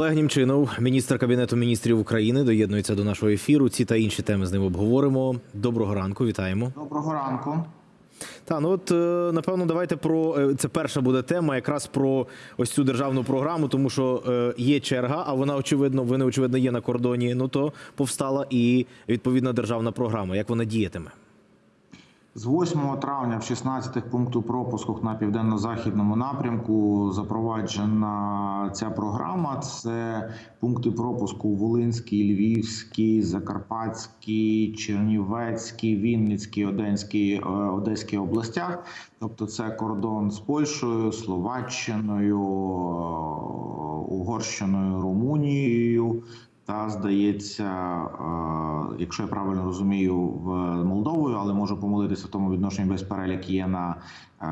Олег Німчинов, міністр кабінету міністрів України, доєднується до нашого ефіру. Ці та інші теми з ним обговоримо. Доброго ранку, вітаємо. Доброго ранку. Та ну от е, напевно, давайте про е, це перша буде тема, якраз про ось цю державну програму, тому що е, є черга, а вона очевидно, вони очевидно є на кордоні. Ну то повстала і відповідна державна програма. Як вона діятиме? З 8 травня в 16 пункту пропуску на південно-західному напрямку запроваджена ця програма. Це пункти пропуску у Волинській, Львівській, Закарпатській, Чернівецькій, Вінницькій, Одеській, е, областях. Тобто, це кордон з Польщею, Словаччиною, е, Угорщиною, Румунією. Та здається, е, якщо я правильно розумію, в Молдовою, але можу помилитися в тому відношенні весь перелік є на е,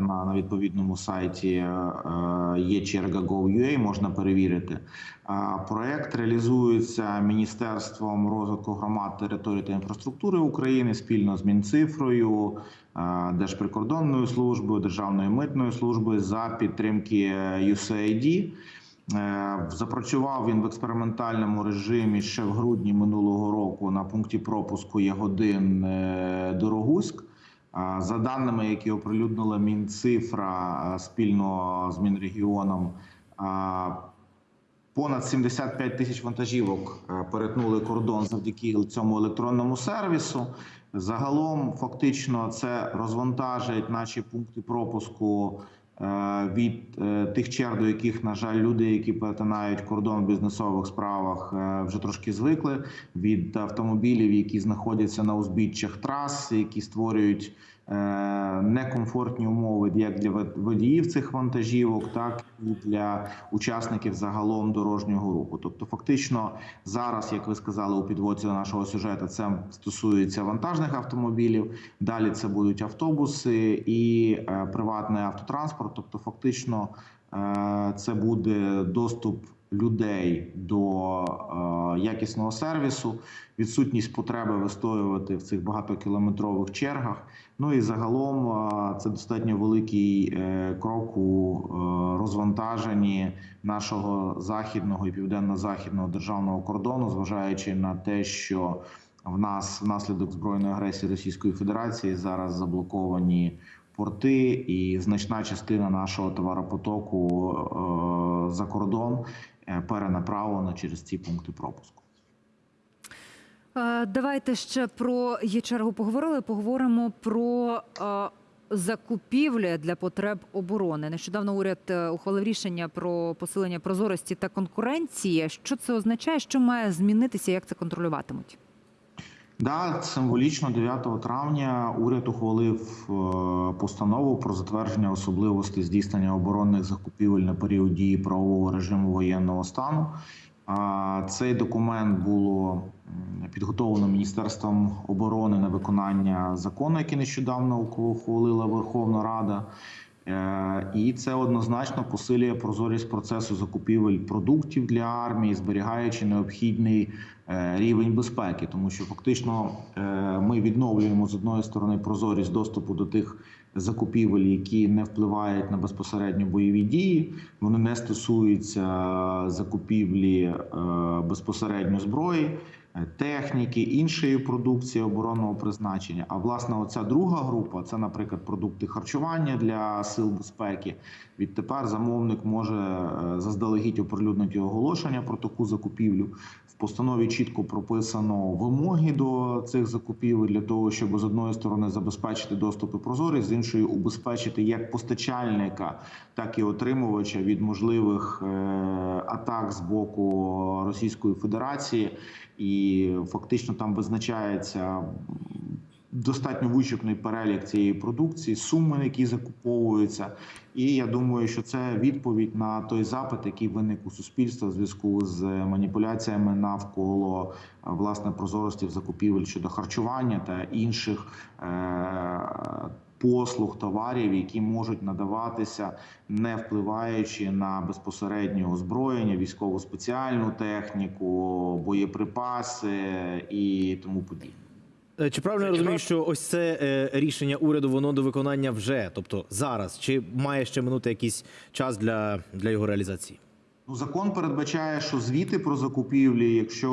на, на відповідному сайті е, є черга Gov.ua, можна перевірити. Проект реалізується Міністерством розвитку громад, територій та інфраструктури України спільно з Мінцифрою, Держприкордонною службою, Державною митною службою за підтримки USAID. Е, Запрацював він в експериментальному режимі ще в грудні минулого року на пункті пропуску Ягодин е, Дорогуськ. Е, За даними, які оприлюднила Мінцифра спільно з Мінрегіоном, понад 75 тисяч вантажівок перетнули кордон завдяки цьому електронному сервісу. Загалом, фактично, це розвантажить наші пункти пропуску від е, тих черг, до яких, на жаль, люди, які перетинають кордон в бізнесових справах, е, вже трошки звикли від автомобілів, які знаходяться на узбіччях трас, які створюють е, некомфортні умови як для вод- водіїв цих вантажівок, так і для учасників загалом дорожнього руху. Тобто, фактично, зараз, як ви сказали у підводці до нашого сюжету, це стосується вантажних автомобілів. Далі це будуть автобуси і е, приватний автотранспорт. Тобто, фактично, е, це буде доступ людей до е, якісного сервісу, відсутність потреби вистоювати в цих багатокілометрових чергах. Ну і загалом е, це достатньо великий е, крок у розвантаженні нашого західного і південно-західного державного кордону, зважаючи на те, що в нас внаслідок збройної агресії Російської Федерації зараз заблоковані порти, і значна частина нашого товаропотоку е, за кордон е, перенаправлена через ці пункти пропуску. Е, Давайте ще про є-чергу поговорили. Поговоримо про е, закупівлі для потреб оборони. Нещодавно уряд ухвалив рішення про посилення прозорості та конкуренції. Що це означає? Що має змінитися? Як це контролюватимуть? Да, символічно 9 травня уряд ухвалив е, постанову про затвердження особливостей здійснення оборонних закупівель на період дії правового режиму воєнного стану. Цей документ було підготовлено Міністерством оборони на виконання закону, який нещодавно ухвалила Верховна Рада. Е, І це однозначно посилює прозорість процесу закупівель продуктів для армії, зберігаючи необхідний е, рівень безпеки, тому що фактично е, ми відновлюємо з одної сторони прозорість доступу до тих закупівель, які не впливають на безпосередньо бойові дії. Вони не стосуються закупівлі безпосередньо зброї. Е, Техніки, іншої продукції оборонного призначення. А власне, оця друга група це, наприклад, продукти харчування для сил безпеки. Відтепер замовник може е, заздалегідь оприлюднити оголошення про таку закупівлю. В постанові чітко прописано вимоги до цих закупівель для того, щоб з одної сторони забезпечити доступ і прозорість, з іншої убезпечити як постачальника, так і отримувача від можливих е, атак з боку Російської Федерації, і фактично там визначається достатньо вичерпний перелік цієї продукції, суми, які закуповуються. І я думаю, що це відповідь на той запит, який виник у суспільства в зв'язку з маніпуляціями навколо е, власне прозорості в закупівель щодо харчування та інших. Е- Послуг товарів, які можуть надаватися, не впливаючи на безпосереднє озброєння, військову спеціальну техніку, боєприпаси і тому подібне. Е, Чи правильно я розумію, що ось це е, рішення уряду воно до виконання вже, тобто зараз, чи має ще минути якийсь час для, для його реалізації? Ну, закон передбачає, що звіти про закупівлі, якщо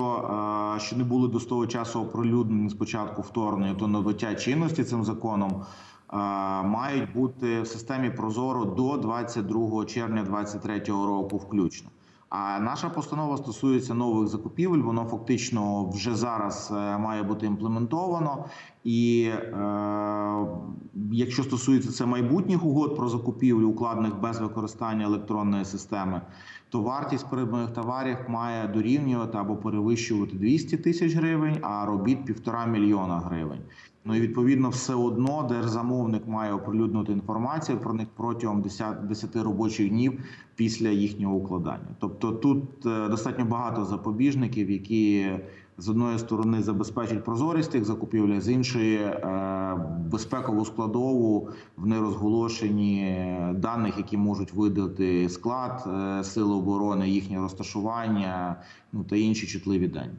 е, ще не були до того часу оприлюднені спочатку вторгнення, то набуття чинності цим законом е, мають бути в системі Прозоро до 22 червня 2023 року, включно. А наша постанова стосується нових закупівель. Воно фактично вже зараз е, має бути імплементовано. І е, якщо стосується це майбутніх угод про закупівлю, укладених без використання електронної системи, то вартість придбаних товарів має дорівнювати або перевищувати 200 тисяч гривень, а робіт півтора мільйона гривень. Ну і відповідно все одно держзамовник має оприлюднити інформацію про них протягом 10, 10 робочих днів після їхнього укладання. Тобто тут е, достатньо багато запобіжників, які з одної сторони забезпечать прозорість тих закупівель, з іншої е, безпекову складову в нерозголошенні даних, які можуть видати склад е, сил оборони, їхнє розташування, ну та інші чутливі дані.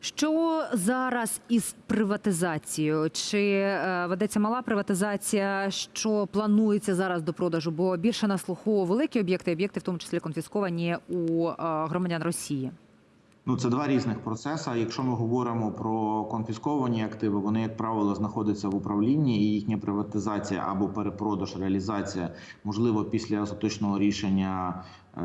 Що зараз із приватизацією? Чи е, ведеться мала приватизація? Що планується зараз до продажу? Бо більше на слуху великі об'єкти, об'єкти в тому числі конфісковані у е, громадян Росії. Ну, це два різних процеси. Якщо ми говоримо про конфісковані активи, вони, як правило, знаходяться в управлінні, і їхня приватизація або перепродаж, реалізація можливо після остаточного рішення е-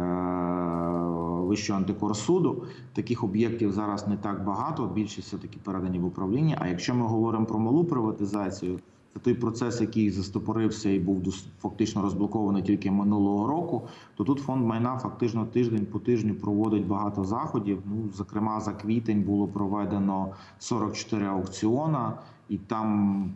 Вищого антикорсуду. Таких об'єктів зараз не так багато. Більшість все таки передані в управління. А якщо ми говоримо про малу приватизацію, той процес, який застопорився і був фактично розблокований тільки минулого року. То тут фонд майна фактично тиждень по тижню проводить багато заходів. Ну, зокрема, за квітень було проведено 44 аукціона, і там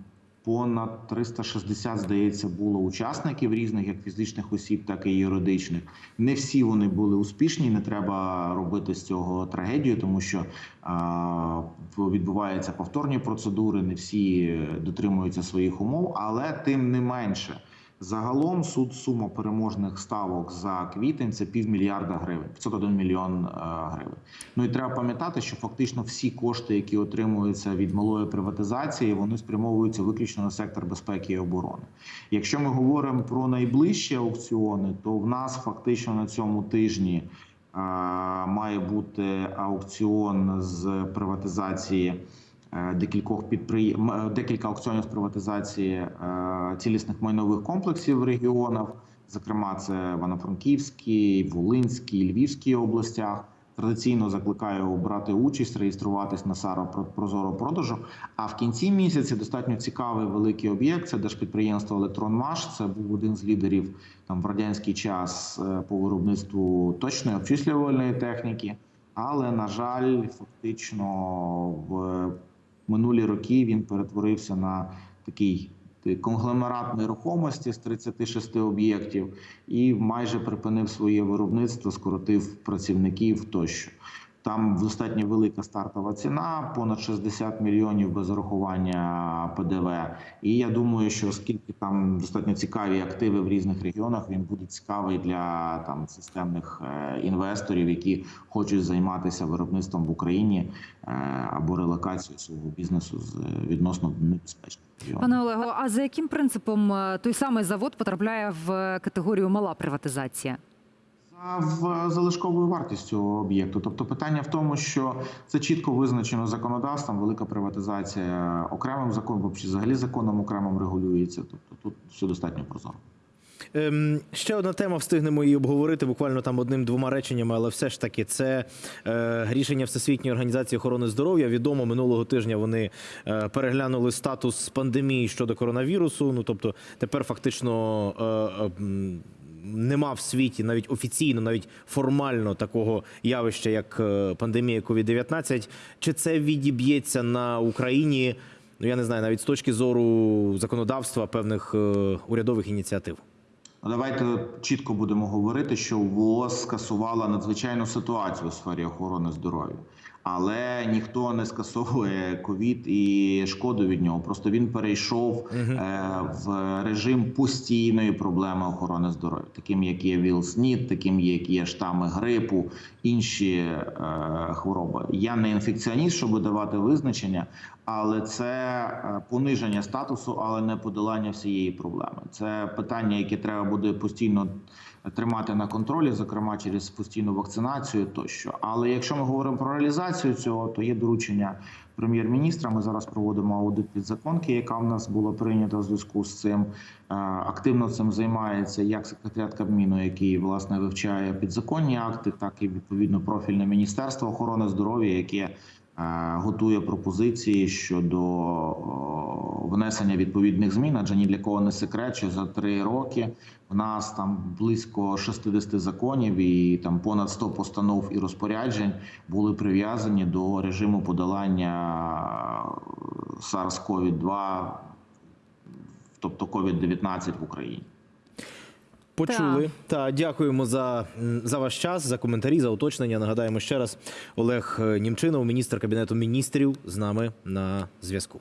понад 360, здається, було учасників різних, як фізичних осіб, так і юридичних. Не всі вони були успішні. Не треба робити з цього трагедію, тому що а, відбуваються повторні процедури. Не всі дотримуються своїх умов, але тим не менше. Загалом суд сума переможних ставок за квітень це півмільярда гривень, 501 мільйон е, гривень. Ну і треба пам'ятати, що фактично всі кошти, які отримуються від малої приватизації, вони спрямовуються виключно на сектор безпеки і оборони. Якщо ми говоримо про найближчі аукціони, то в нас фактично на цьому тижні е, має бути аукціон з приватизації. Е, Декількох підприєм... декілька аукціонів з приватизації е, цілісних майнових комплексів в регіонах, зокрема, це Івано-Франківський, Волинський, Львівській областях. Традиційно закликаю брати участь, реєструватись на САРО про Прозоро продажу. А в кінці місяця достатньо цікавий великий об'єкт. Це держпідприємство Електронмаш. Це був один з лідерів там в радянський час е, по виробництву точної обчислювальної техніки. Але на жаль, фактично в минулі роки він перетворився на такий конгломерат нерухомості з 36 об'єктів і майже припинив своє виробництво, скоротив працівників тощо. Там достатньо велика стартова ціна, понад 60 мільйонів без урахування ПДВ. І я думаю, що оскільки там достатньо цікаві активи в різних регіонах, він буде цікавий для там системних е, інвесторів, які хочуть займатися виробництвом в Україні е, або релокацією свого бізнесу з е, відносно небезпечних регіонів. Пане Олего, а за яким принципом той самий завод потрапляє в категорію мала приватизація? В залишковою вартістю об'єкту. Тобто питання в тому, що це чітко визначено законодавством. Велика приватизація окремим законом, чи взагалі законом окремим регулюється. Тобто тут все достатньо прозоро. Ем, ще одна тема, встигнемо її обговорити буквально там одним-двома реченнями, але все ж таки це е, рішення Всесвітньої організації охорони здоров'я. Відомо минулого тижня вони е, переглянули статус пандемії щодо коронавірусу. Ну тобто тепер фактично. Е, е, Нема в світі навіть офіційно, навіть формально такого явища, як е, пандемія COVID-19. Чи це відіб'ється на Україні? Ну я не знаю, навіть з точки зору законодавства певних е, урядових ініціатив. Ну, Давайте чітко будемо говорити, що ВООЗ скасувала надзвичайну ситуацію у сфері охорони здоров'я, але ніхто не скасовує ковід і шкоду від нього. Просто він перейшов е, в режим постійної проблеми охорони здоров'я, таким як є ВІЛ-СНІД, таким як є штами грипу, інші е, хвороби. Я не інфекціоніст, щоб давати визначення, але це е, пониження статусу, але не подолання всієї проблеми. Це питання, яке треба буде постійно тримати на контролі, зокрема через постійну вакцинацію тощо. Але якщо ми говоримо про реалізацію цього, то є доручення прем'єр-міністра. Ми зараз проводимо аудит підзаконки, яка в нас була прийнята в зв'язку з цим. Е, Активно цим займається як секретаріат Кабміну, який власне вивчає підзаконні акти, так і відповідно профільне міністерство охорони здоров'я, яке готує пропозиції щодо внесення відповідних змін. Адже ні для кого не секрет, що за три роки в нас там близько 60 законів і там понад 100 постанов і розпоряджень були прив'язані до режиму подолання SARS-CoV-2, тобто COVID-19 в Україні. Почули. Та дякуємо за, за ваш час, за коментарі, за уточнення. Нагадаємо ще раз, Олег е, Німчинов, міністр кабінету міністрів, з нами на зв'язку.